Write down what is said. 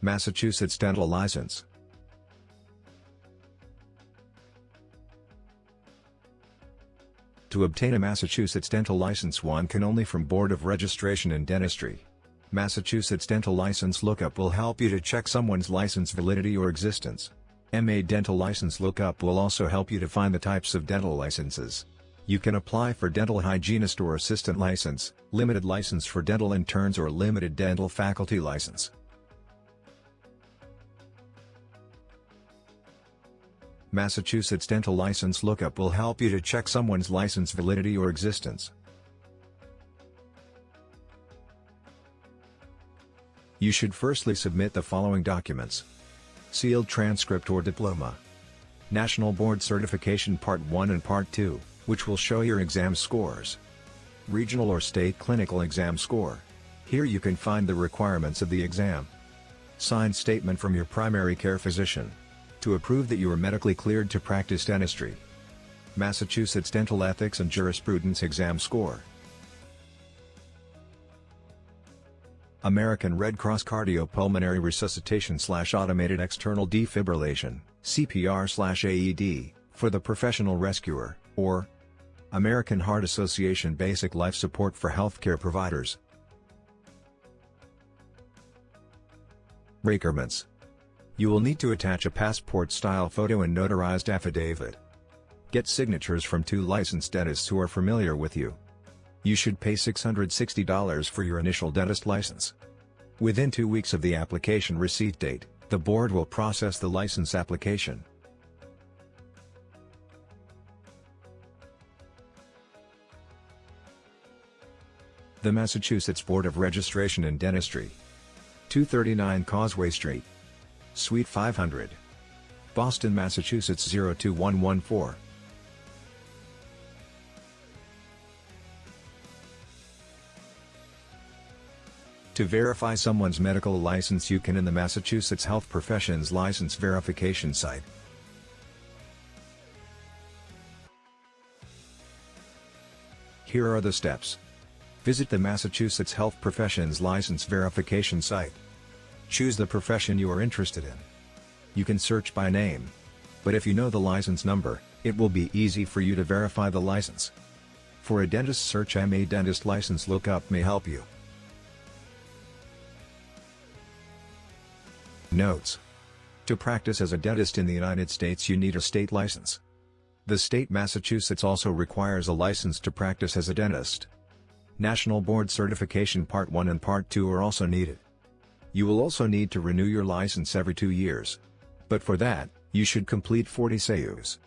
Massachusetts Dental License To obtain a Massachusetts dental license one can only from Board of Registration in Dentistry. Massachusetts Dental License Lookup will help you to check someone's license validity or existence. MA Dental License Lookup will also help you to find the types of dental licenses. You can apply for dental hygienist or assistant license, limited license for dental interns or limited dental faculty license. Massachusetts Dental License Lookup will help you to check someone's license validity or existence. You should firstly submit the following documents. Sealed transcript or diploma. National Board Certification Part 1 and Part 2, which will show your exam scores. Regional or state clinical exam score. Here you can find the requirements of the exam. Signed statement from your primary care physician to approve that you are medically cleared to practice dentistry. Massachusetts Dental Ethics and Jurisprudence Exam Score American Red Cross Cardiopulmonary Resuscitation slash Automated External Defibrillation, CPR slash AED, for the professional rescuer, or American Heart Association Basic Life Support for Healthcare Providers. Requirements you will need to attach a passport-style photo and notarized affidavit. Get signatures from two licensed dentists who are familiar with you. You should pay $660 for your initial dentist license. Within two weeks of the application receipt date, the board will process the license application. The Massachusetts Board of Registration in Dentistry 239 Causeway Street Suite 500. Boston, Massachusetts 02114. To verify someone's medical license you can in the Massachusetts Health Professions License Verification site. Here are the steps. Visit the Massachusetts Health Professions License Verification site. Choose the profession you are interested in. You can search by name. But if you know the license number, it will be easy for you to verify the license. For a dentist search MA Dentist License Lookup may help you. Notes. To practice as a dentist in the United States you need a state license. The state Massachusetts also requires a license to practice as a dentist. National Board Certification Part 1 and Part 2 are also needed. You will also need to renew your license every two years. But for that, you should complete 40 CEUs.